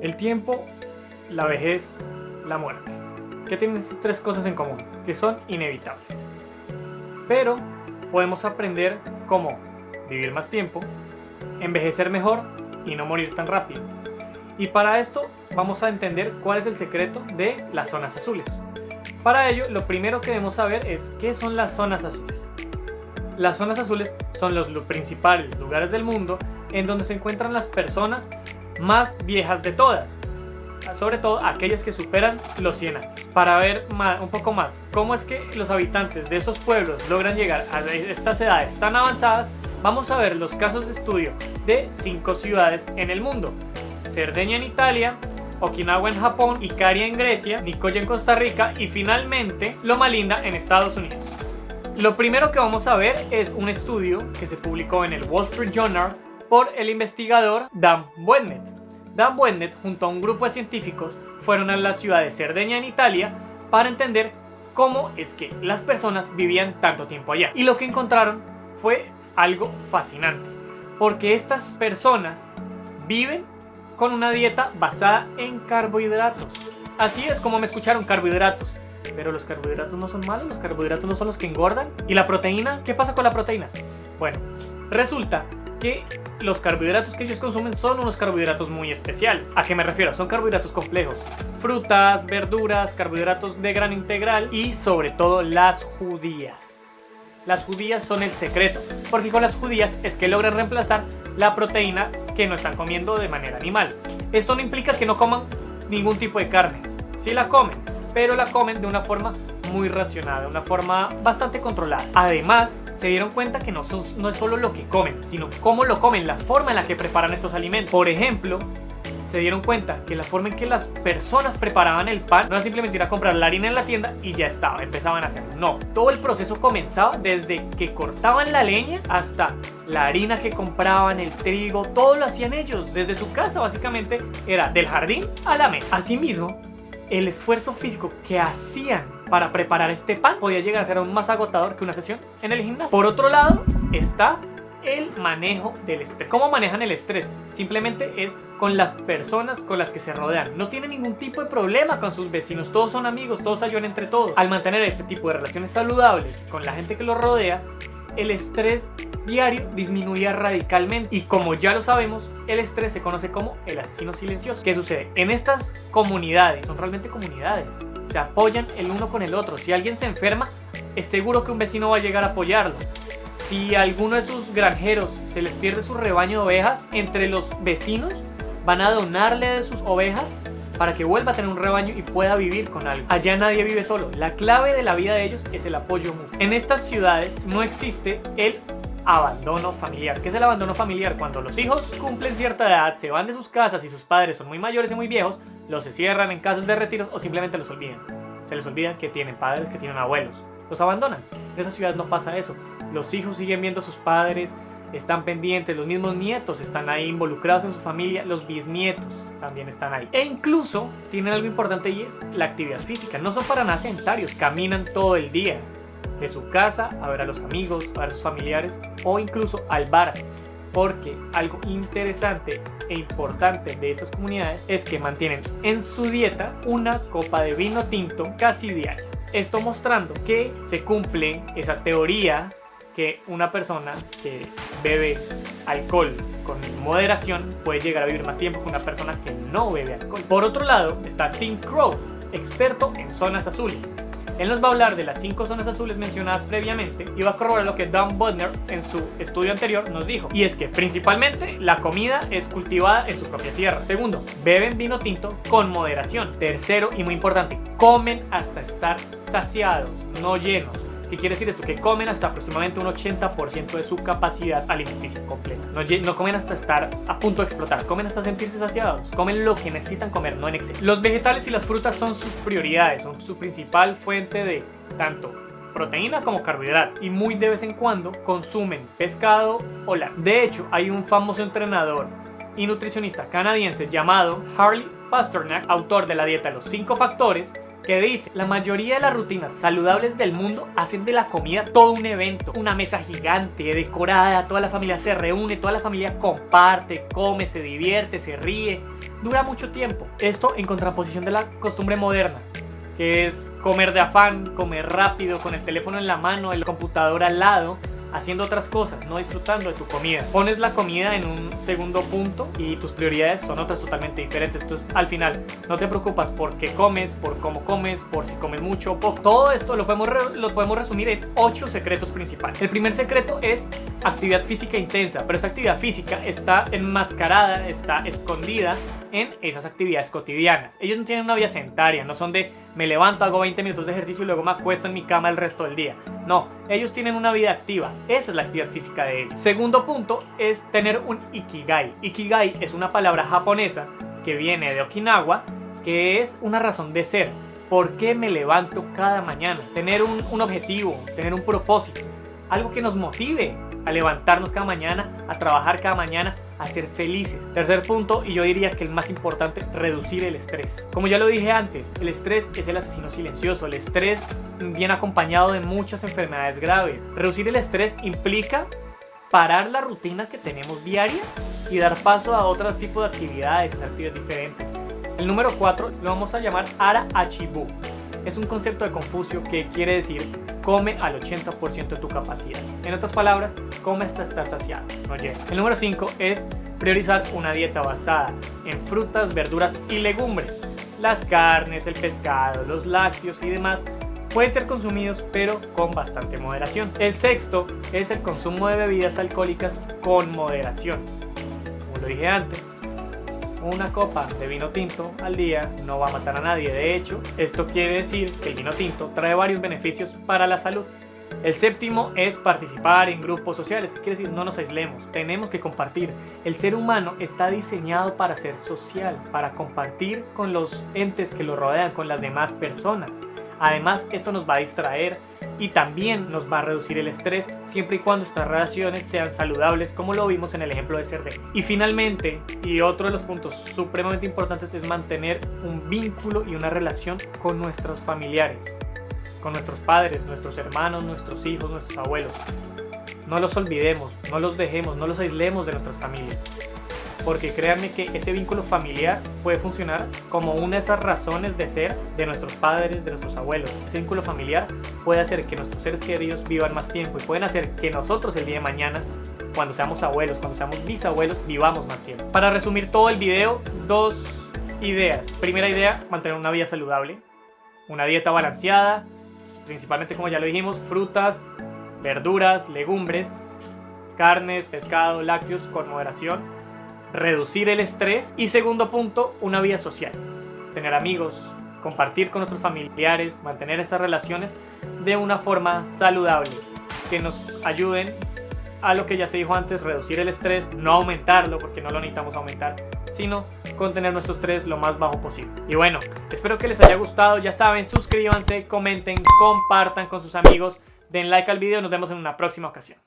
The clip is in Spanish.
El tiempo, la vejez, la muerte. ¿Qué tienen estas tres cosas en común? Que son inevitables. Pero podemos aprender cómo vivir más tiempo, envejecer mejor y no morir tan rápido. Y para esto vamos a entender cuál es el secreto de las zonas azules. Para ello, lo primero que debemos saber es qué son las zonas azules. Las zonas azules son los principales lugares del mundo en donde se encuentran las personas más viejas de todas, sobre todo aquellas que superan los 100 años. Para ver un poco más cómo es que los habitantes de esos pueblos logran llegar a estas edades tan avanzadas, vamos a ver los casos de estudio de 5 ciudades en el mundo. Cerdeña en Italia, Okinawa en Japón, Icaria en Grecia, Nicoya en Costa Rica y finalmente Loma Linda en Estados Unidos. Lo primero que vamos a ver es un estudio que se publicó en el Wall Street Journal por el investigador Dan Buennet. Dan Buennet junto a un grupo de científicos fueron a la ciudad de Cerdeña en Italia para entender cómo es que las personas vivían tanto tiempo allá. Y lo que encontraron fue algo fascinante, porque estas personas viven con una dieta basada en carbohidratos. Así es como me escucharon, carbohidratos. Pero los carbohidratos no son malos, los carbohidratos no son los que engordan. ¿Y la proteína? ¿Qué pasa con la proteína? Bueno, resulta que los carbohidratos que ellos consumen son unos carbohidratos muy especiales. ¿A qué me refiero? Son carbohidratos complejos. Frutas, verduras, carbohidratos de grano integral y sobre todo las judías. Las judías son el secreto, porque con las judías es que logran reemplazar la proteína que no están comiendo de manera animal. Esto no implica que no coman ningún tipo de carne. Sí la comen, pero la comen de una forma muy racionada, de una forma bastante controlada. Además, se dieron cuenta que no, no es solo lo que comen, sino cómo lo comen, la forma en la que preparan estos alimentos. Por ejemplo, se dieron cuenta que la forma en que las personas preparaban el pan no era simplemente ir a comprar la harina en la tienda y ya estaba, empezaban a hacerlo. No, todo el proceso comenzaba desde que cortaban la leña hasta la harina que compraban, el trigo, todo lo hacían ellos desde su casa básicamente era del jardín a la mesa. Asimismo, el esfuerzo físico que hacían para preparar este pan podía llegar a ser aún más agotador que una sesión en el gimnasio. Por otro lado, está el manejo del estrés. ¿Cómo manejan el estrés? Simplemente es con las personas con las que se rodean. No tienen ningún tipo de problema con sus vecinos, todos son amigos, todos ayudan entre todos. Al mantener este tipo de relaciones saludables con la gente que los rodea, el estrés diario disminuía radicalmente y como ya lo sabemos, el estrés se conoce como el asesino silencioso. ¿Qué sucede? En estas comunidades, son realmente comunidades, se apoyan el uno con el otro. Si alguien se enferma, es seguro que un vecino va a llegar a apoyarlo. Si alguno de sus granjeros se les pierde su rebaño de ovejas, entre los vecinos van a donarle de sus ovejas para que vuelva a tener un rebaño y pueda vivir con algo. Allá nadie vive solo. La clave de la vida de ellos es el apoyo mutuo. En estas ciudades no existe el abandono familiar. ¿Qué es el abandono familiar? Cuando los hijos cumplen cierta edad, se van de sus casas y sus padres son muy mayores y muy viejos, los cierran en casas de retiros o simplemente los olvidan. Se les olvida que tienen padres, que tienen abuelos. Los abandonan. En esas ciudades no pasa eso. Los hijos siguen viendo a sus padres, están pendientes, los mismos nietos están ahí involucrados en su familia, los bisnietos también están ahí. E incluso tienen algo importante y es la actividad física. No son para nada sedentarios, caminan todo el día. De su casa a ver a los amigos, a ver a sus familiares o incluso al bar. Porque algo interesante e importante de estas comunidades es que mantienen en su dieta una copa de vino tinto casi diaria. Esto mostrando que se cumple esa teoría que una persona que bebe alcohol con moderación puede llegar a vivir más tiempo que una persona que no bebe alcohol. Por otro lado está Tim Crow, experto en zonas azules. Él nos va a hablar de las cinco zonas azules mencionadas previamente y va a corroborar lo que Don Butner en su estudio anterior nos dijo. Y es que principalmente la comida es cultivada en su propia tierra. Segundo, beben vino tinto con moderación. Tercero y muy importante, comen hasta estar saciados, no llenos. ¿Qué quiere decir esto? Que comen hasta aproximadamente un 80% de su capacidad alimenticia completa. No, no, comen hasta estar a punto de explotar, comen hasta sentirse saciados. Comen lo que necesitan comer, no en exceso. Los vegetales y las frutas son sus prioridades, son su principal fuente de tanto proteína como carbohidrato y muy de vez en cuando consumen pescado o la. De hecho, hay un famoso entrenador y nutricionista canadiense llamado Harley Pasternak, autor de la dieta de los 5 factores, que dice, la mayoría de las rutinas saludables del mundo hacen de la comida todo un evento, una mesa gigante, decorada, toda la familia se reúne, toda la familia comparte, come, se divierte, se ríe, dura mucho tiempo. Esto en contraposición de la costumbre moderna, que es comer de afán, comer rápido, con el teléfono en la mano, el computador al lado, haciendo otras cosas, no disfrutando de tu comida. Pones la comida en un segundo punto y tus prioridades son otras totalmente diferentes. Entonces, al final, no te preocupas por qué comes, por cómo comes, por si comes mucho o poco. Todo esto lo podemos, lo podemos resumir en ocho secretos principales. El primer secreto es actividad física intensa, pero esa actividad física está enmascarada, está escondida en esas actividades cotidianas. Ellos no tienen una vida sedentaria, no son de me levanto, hago 20 minutos de ejercicio y luego me acuesto en mi cama el resto del día. No, ellos tienen una vida activa. Esa es la actividad física de ellos. Segundo punto es tener un ikigai. Ikigai es una palabra japonesa que viene de Okinawa, que es una razón de ser. ¿Por qué me levanto cada mañana? Tener un, un objetivo, tener un propósito. Algo que nos motive a levantarnos cada mañana, a trabajar cada mañana, a ser felices. Tercer punto, y yo diría que el más importante, reducir el estrés. Como ya lo dije antes, el estrés es el asesino silencioso. El estrés viene acompañado de muchas enfermedades graves. Reducir el estrés implica parar la rutina que tenemos diaria y dar paso a otro tipo de actividades, a actividades diferentes. El número 4 lo vamos a llamar Ara Achibu. Es un concepto de Confucio que quiere decir come al 80% de tu capacidad. En otras palabras, come hasta estar saciado, no llega. El número 5 es priorizar una dieta basada en frutas, verduras y legumbres. Las carnes, el pescado, los lácteos y demás pueden ser consumidos pero con bastante moderación. El sexto es el consumo de bebidas alcohólicas con moderación. Como lo dije antes, una copa de vino tinto al día no va a matar a nadie. De hecho, esto quiere decir que el vino tinto trae varios beneficios para la salud. El séptimo es participar en grupos sociales. ¿Qué quiere decir? No nos aislemos, tenemos que compartir. El ser humano está diseñado para ser social, para compartir con los entes que lo rodean, con las demás personas. Además, esto nos va a distraer y también nos va a reducir el estrés siempre y cuando estas relaciones sean saludables como lo vimos en el ejemplo de Cerdé. Y finalmente, y otro de los puntos supremamente importantes es mantener un vínculo y una relación con nuestros familiares, con nuestros padres, nuestros hermanos, nuestros hijos, nuestros abuelos. No los olvidemos, no los dejemos, no los aislemos de nuestras familias porque créanme que ese vínculo familiar puede funcionar como una de esas razones de ser de nuestros padres, de nuestros abuelos. Ese vínculo familiar puede hacer que nuestros seres queridos vivan más tiempo y pueden hacer que nosotros el día de mañana cuando seamos abuelos, cuando seamos bisabuelos, vivamos más tiempo. Para resumir todo el video, dos ideas. Primera idea, mantener una vida saludable, una dieta balanceada, principalmente como ya lo dijimos, frutas, verduras, legumbres, carnes, pescado, lácteos con moderación reducir el estrés y segundo punto, una vida social. Tener amigos, compartir con nuestros familiares, mantener esas relaciones de una forma saludable, que nos ayuden a lo que ya se dijo antes, reducir el estrés, no aumentarlo porque no lo necesitamos aumentar, sino contener nuestro estrés lo más bajo posible. Y bueno, espero que les haya gustado, ya saben, suscríbanse, comenten, compartan con sus amigos, den like al video nos vemos en una próxima ocasión.